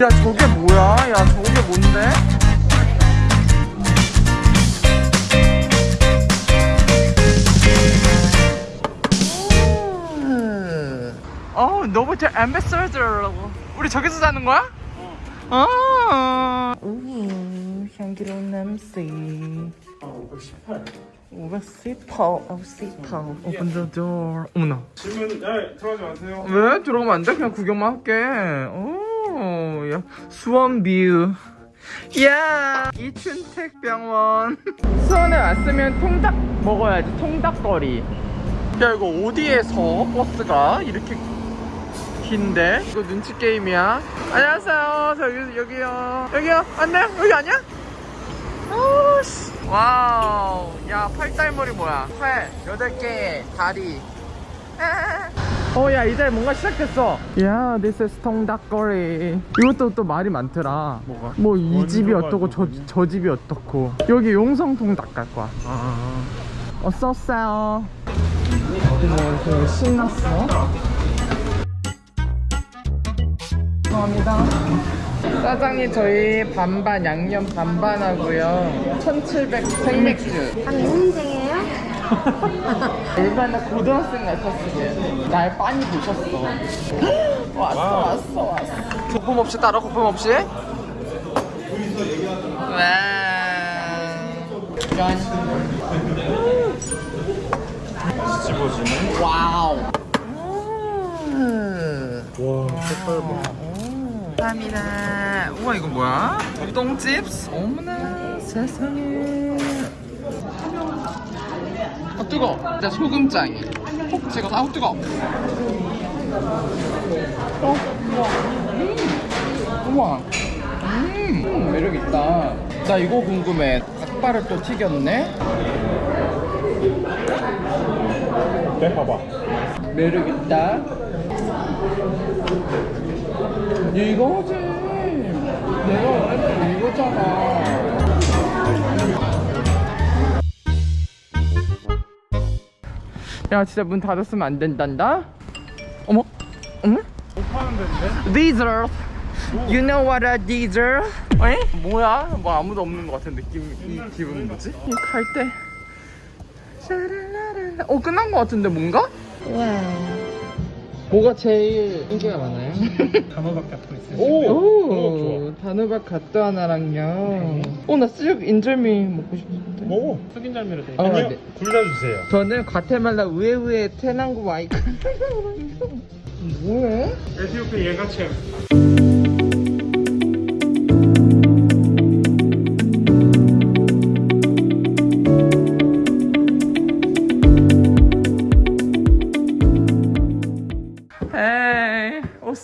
야 저게 뭐야? 야 저게 뭔데? 어 너무 저 앰베서더 우리 저기서 자는 거야? 어. 오 향기로운 냄새. 518 518, 518. Open the door. 어머나. 질문 야 들어가지 마세요 왜 들어가면 안 돼? 그냥 구경만 할게. 오, 야 수원 view. 야 이춘택 병원. 수원에 왔으면 통닭 먹어야지. 통닭거리. 야 이거 어디에서 버스가 이렇게 긴데? 이거 눈치 게임이야. 안녕하세요. 저 여기 여기요. 여기요. 안녕. 여기 아니야? 오씨. wow. 야 팔달머리 뭐야? 팔 여덟 개 다리. 어, 야, 이제 뭔가 시작됐어. 야, this is 통닭거리. 이것도 또 말이 많더라. 뭐가? 뭐, 이 집이 어떻고, 저? 저 집이 어떻고. 여기 용성 통닭 갈 거야. 아 어서 오세요. 뭐, 되게 신났어. 감사합니다. 짜장이 저희 반반, 양념 반반 하고요. 1700 생맥주. 아, 미혼생이에 요? 얼마나 고등학생 같았으면 날 빤히 보셨어. 왔어 왔어 왔어. 거품 없이 따라 거품 없이? 와. 짠. 뒤집어지는 wow. 와. 색깔 봐 감사합니다. 우와 이거 뭐야? 똥집스? 어머나 세상에 아 뜨거 진짜 소금장이. 콕 찍어서 아우 뜨거 어 우와 음. 우와. 음, 음 매력 있다. 나 이거 궁금해. 닭발을 또 튀겼네? 네 봐봐. 매력 있다. 이거지. 내가 원했던 이거잖아 야 진짜 문 닫았으면 안 된단다 어머 데인데? Diesel You know what a diesel? 에? 뭐야? 뭐 아무도 없는 것 같은 느낌 이 기분 뭐지? 갈때 샤랄라랄라 어 끝난 것 같은데 뭔가? 와. 뭐가 제일 인기가 많아요? 단어밖에 안 있어요 오, 오, 단호박 갓도 하나랑요. 오, 나 수육 인절미 먹고 싶은데. 먹어 숙인절미로 돼 어, 아니요 네. 둘다 주세요 저는 과테말라 우에우에 테낭구 와이크. 뭐해? 에티오피아 예가챔 에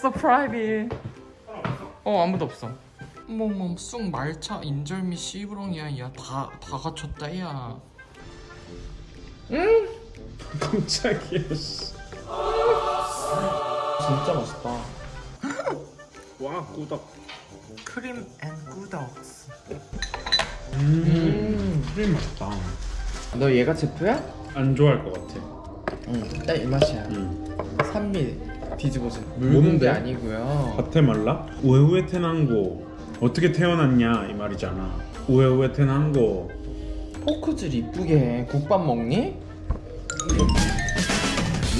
이, 오서 프라이빗. 어, 아무도 없어. 뭐뭐 쑥 말차 인절미 씨부렁이야 야다다 갖췄다 야 응? 깜짝이야 씨. 진짜 맛있다 와 꾸덕 크림 앤 꾸덕스 음 크림 맛있다 너 얘가 제프야? 안 좋아할 것 같아 응딱 이 맛이야 음. 산미 뒤집어서? 묽은 게 아니고요 과테말라? 우에우에 테난고 어떻게 태어났냐 이 말이잖아 우에우에 테난고 포크질 이쁘게 해 국밥 먹니?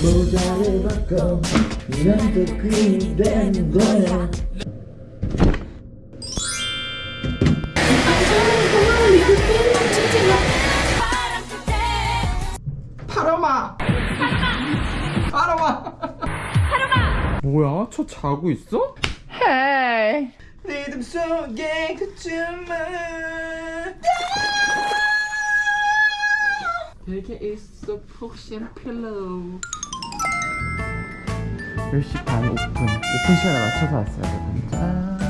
모자를 벗고 난또 그림이 되는 거야 뭐야? 저 자고 있어? 헤이. 리듬 속에 그 춤은 베개 있어 푹신 pillow. 10시 반 오픈. 오픈 시간에 맞춰서 왔어요 여러분. 짠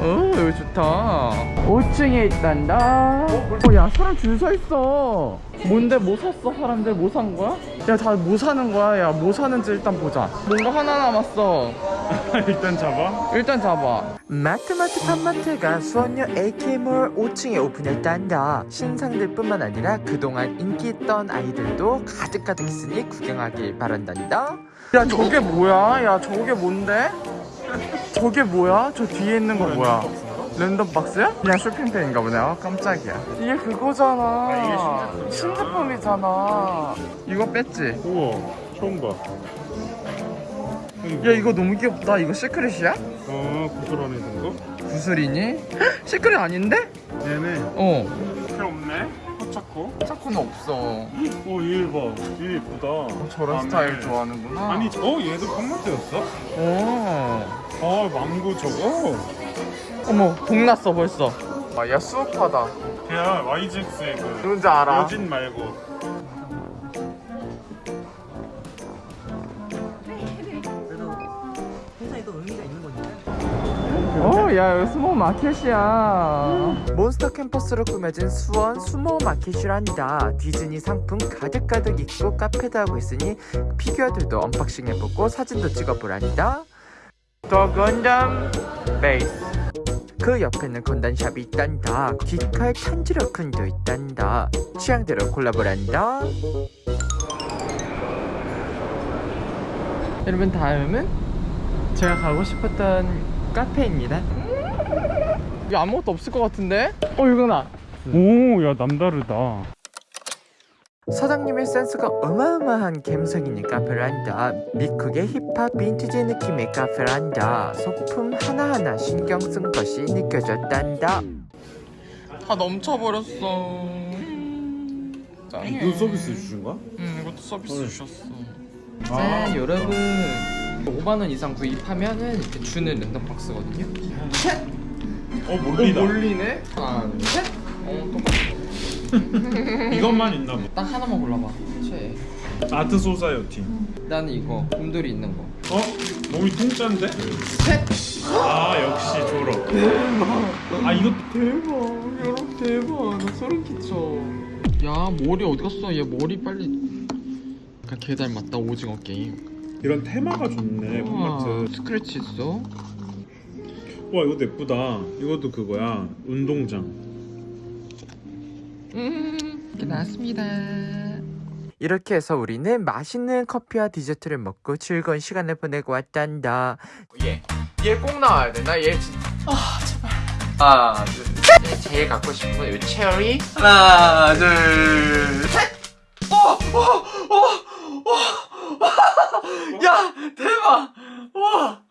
어, 여기 좋다. 5층에 있단다. 어, 야 사람 줄 서 있어. 뭔데 뭐 샀어? 사람들 뭐 산 거야? 야 다 뭐 사는 거야? 야 뭐 사는지 일단 보자. 뭔가 하나 남았어. 일단 잡아? 일단 잡아. 마트마트 팜마트가 수원역 AK몰 5층에 오픈했단다. 신상들 뿐만 아니라 그동안 인기 있던 아이들도 가득가득 있으니 구경하길 바란단다. 야 저게 뭐야? 야 저게 뭔데? 저게 뭐야? 저 뒤에 있는 거 뭐야? 랜덤 박스야? 그냥 쇼핑백인가 보네. 아, 깜짝이야. 이게 그거잖아. 이게 신제품이잖아. 이거 뺐지? 우와 처음 봐. 야, 이거 너무 귀엽다. 이거 시크릿이야? 어 구슬 안에 든 거? 구슬이니? 시크릿 아닌데? 얘네 어. 필요 없네. 포차코. 차코는 없어. 오얘 봐. 얘 예쁘다. 저런 안에. 스타일 좋아하는구나. 아니 어 얘도 컴퓨터였어? 오. 아 망고 저거. 어머, 동났어 벌써. 아, 야 수업하다. 걔야 YGX의 그 누군지 알아? 여진 말고. 야, 여기 수모 마켓이야. 몬스터 캠퍼스로 꾸며진 수원 수모 마켓이란다. 디즈니 상품 가득가득 있고 카페도 하고 있으니 피규어들도 unboxing 해보고 사진도 찍어보란다. 더 건담 베이스. 그 옆에는 건담샵이 있단다. 기칼 탄지러큰도 있단다. 취향대로 골라보란다. 여러분 다음은 제가 가고 싶었던 카페입니다. 여기 아무것도 없을 것 같은데? 어 이거나. 오야 남다르다. 사장님의 센스가 어마어마한 감성있는 카페란다. 미국의 힙합 빈티지 느낌의 카페란다. 소품 하나하나 신경 쓴 것이 느껴졌단다. 다 넘쳐버렸어. 이거 서비스 주신 거야? 응 이것도 서비스 주셨어. 아. 짠 여러분 5만원 이상 구입하면은 이렇게 주는 랜덤 박스거든요. 어 몰리다. 몰리네. 하나 둘 셋. 어 똑같아. 이것만 있나 보다. 딱 하나만 골라봐. 최애. art society. 나는 이거 곰돌이 있는 거. 어? 몸이 통짜인데? 셋. 아 역시 졸업. 아 이거 대박 여러분 대박 나 소름 끼쳐 야 머리 어디 갔어 얘 머리 빨리 개 닮았다 오징어 게임 이런 테마가 좋네 우와, 콘마트. 스크래치 있어 와 이것도 예쁘다. 이것도 그거야. 운동장. 음 이렇게 나왔습니다. 이렇게 해서 우리는 맛있는 커피와 디저트를 먹고 즐거운 시간을 보내고 왔단다. 얘얘 꼭 나와야 돼 나 얘 진짜 아 제발. 하나 둘얘 제일 갖고 싶은 건 이 체리. 하나 둘셋. 어, 어, 어, 어. 야 대박. 와